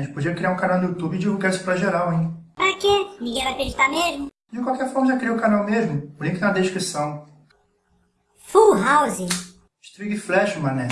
A gente podia criar um canal no YouTube e divulgar isso pra geral, hein? Pra quê? Ninguém vai acreditar mesmo? De qualquer forma, já criei o canal mesmo. O link na descrição. Full House. Strig Flash, mané.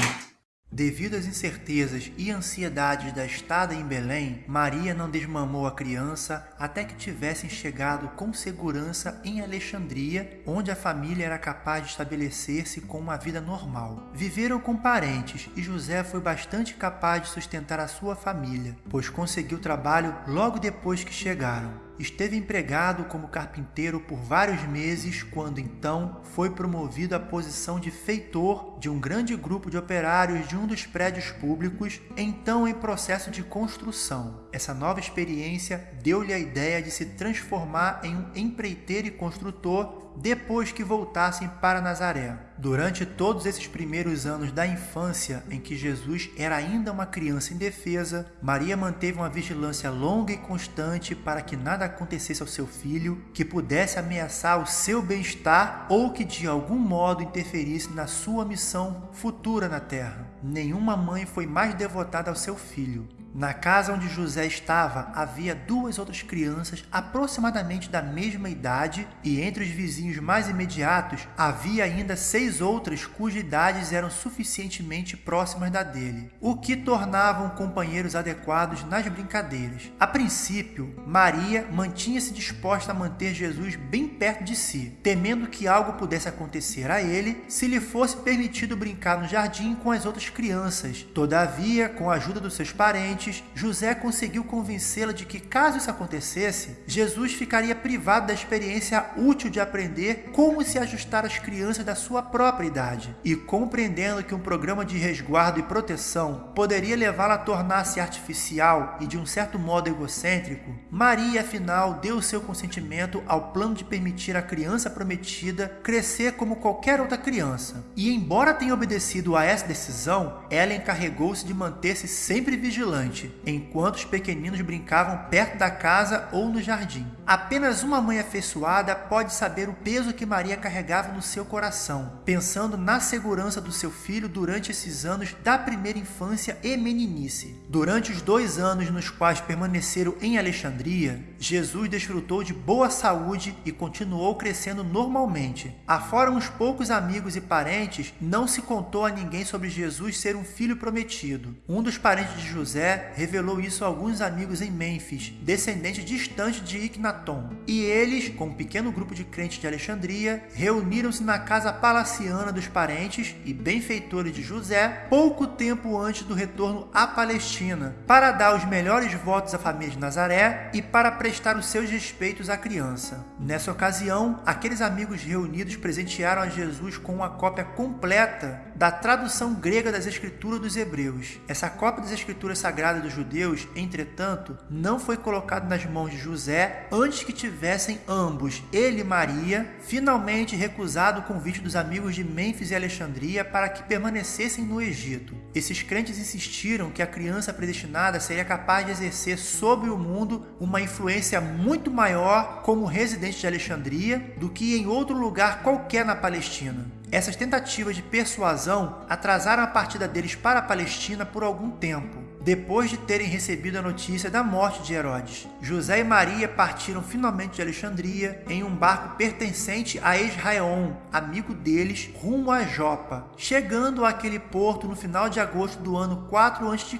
Devido às incertezas e ansiedades da estada em Belém, Maria não desmamou a criança até que tivessem chegado com segurança em Alexandria, onde a família era capaz de estabelecer-se com uma vida normal. Viveram com parentes e José foi bastante capaz de sustentar a sua família, pois conseguiu trabalho logo depois que chegaram. Esteve empregado como carpinteiro por vários meses, quando então foi promovido à posição de feitor de um grande grupo de operários de um dos prédios públicos, então em processo de construção. Essa nova experiência deu-lhe a ideia de se transformar em um empreiteiro e construtor depois que voltassem para Nazaré. Durante todos esses primeiros anos da infância, em que Jesus era ainda uma criança indefesa, Maria manteve uma vigilância longa e constante para que nada acontecesse ao seu filho que pudesse ameaçar o seu bem-estar ou que de algum modo interferisse na sua missão futura na terra. Nenhuma mãe foi mais devotada ao seu filho. Na casa onde José estava havia duas outras crianças aproximadamente da mesma idade, e entre os vizinhos mais imediatos havia ainda seis outras cujas idades eram suficientemente próximas da dele, o que tornavam companheiros adequados nas brincadeiras. A princípio, Maria mantinha-se disposta a manter Jesus bem perto de si, temendo que algo pudesse acontecer a ele se lhe fosse permitido brincar no jardim com as outras crianças. Todavia, com a ajuda dos seus parentes, José conseguiu convencê-la de que, caso isso acontecesse, Jesus ficaria privado da experiência útil de aprender como se ajustar às crianças da sua própria idade. E compreendendo que um programa de resguardo e proteção poderia levá-la a tornar-se artificial e de um certo modo egocêntrico, Maria, afinal, deu seu consentimento ao plano de permitir à criança prometida crescer como qualquer outra criança. E, embora tenha obedecido a essa decisão, ela encarregou-se de manter-se sempre vigilante enquanto os pequeninos brincavam perto da casa ou no jardim. Apenas uma mãe afeiçoada pode saber o peso que Maria carregava no seu coração, pensando na segurança do seu filho durante esses anos da primeira infância e meninice. Durante os dois anos nos quais permaneceram em Alexandria, Jesus desfrutou de boa saúde e continuou crescendo normalmente. Afora uns poucos amigos e parentes, não se contou a ninguém sobre Jesus ser um filho prometido. Um dos parentes de José revelou isso a alguns amigos em Mênfis, descendente distante de Ignaton. E eles, com um pequeno grupo de crentes de Alexandria, reuniram-se na casa palaciana dos parentes e benfeitores de José, pouco tempo antes do retorno à Palestina, para dar os melhores votos à família de Nazaré e para prestar os seus respeitos à criança. Nessa ocasião, aqueles amigos reunidos presentearam a Jesus com uma cópia completa da tradução grega das Escrituras dos Hebreus. Essa cópia das Escrituras Sagradas sagrada dos judeus, entretanto, não foi colocado nas mãos de José antes que tivessem ambos, ele e Maria, finalmente recusado o convite dos amigos de Mênfis e Alexandria para que permanecessem no Egito. Esses crentes insistiram que a criança predestinada seria capaz de exercer sobre o mundo uma influência muito maior como residente de Alexandria do que em outro lugar qualquer na Palestina. Essas tentativas de persuasão atrasaram a partida deles para a Palestina por algum tempo depois de terem recebido a notícia da morte de Herodes. José e Maria partiram finalmente de Alexandria em um barco pertencente a Israel, amigo deles, rumo a Jopa, chegando àquele porto no final de agosto do ano 4 a.C.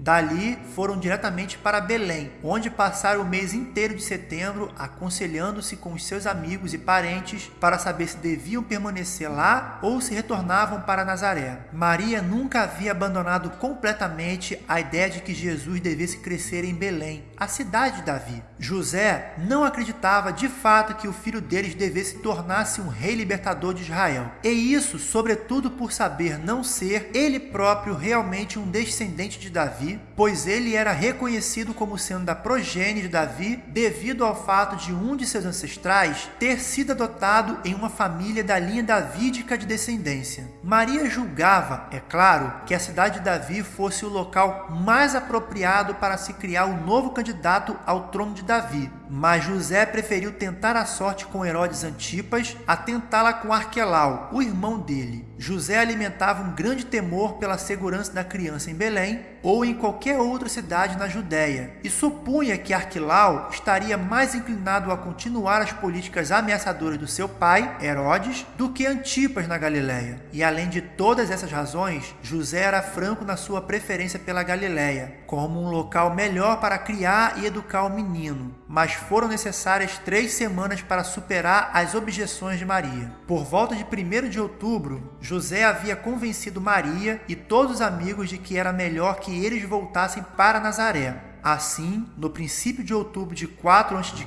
Dali foram diretamente para Belém, onde passaram o mês inteiro de setembro aconselhando-se com os seus amigos e parentes para saber se deviam permanecer lá ou se retornavam para Nazaré. Maria nunca havia abandonado completamente a ideia de que Jesus devesse crescer em Belém, a cidade de Davi. José não acreditava de fato que o filho deles devesse tornar-se um rei libertador de Israel. E isso, sobretudo por saber não ser ele próprio realmente um descendente de Pois ele era reconhecido como sendo da progênie de Davi devido ao fato de um de seus ancestrais ter sido adotado em uma família da linha davídica de descendência. Maria julgava, é claro, que a cidade de Davi fosse o local mais apropriado para se criar o um novo candidato ao trono de Davi, mas José preferiu tentar a sorte com Herodes Antipas a tentá-la com Arquelau, o irmão dele. José alimentava um grande temor pela segurança da criança em Belém ou em qualquer outra cidade na Judéia, e supunha que Arquilau estaria mais inclinado a continuar as políticas ameaçadoras do seu pai, Herodes, do que Antipas na Galiléia. E além de todas essas razões, José era franco na sua preferência pela Galiléia, como um local melhor para criar e educar o menino, mas foram necessárias três semanas para superar as objeções de Maria. Por volta de 1 de outubro, José havia convencido Maria e todos os amigos de que era melhor que eles voltassem para Nazaré. Assim, no princípio de outubro de 4 a.C.,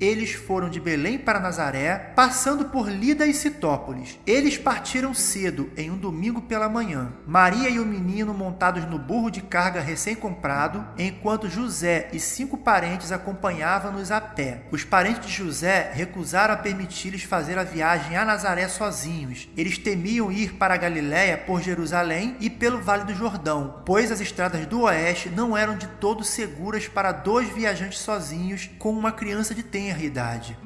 eles foram de Belém para Nazaré, passando por Lida e Citópolis. Eles partiram cedo, em um domingo pela manhã. Maria e o menino montados no burro de carga recém-comprado, enquanto José e cinco parentes acompanhavam-nos a pé. Os parentes de José recusaram a permitir-lhes fazer a viagem a Nazaré sozinhos. Eles temiam ir para a Galiléia por Jerusalém e pelo Vale do Jordão, pois as estradas do oeste não eram de todo seguras para dois viajantes sozinhos com uma criança de tenra idade.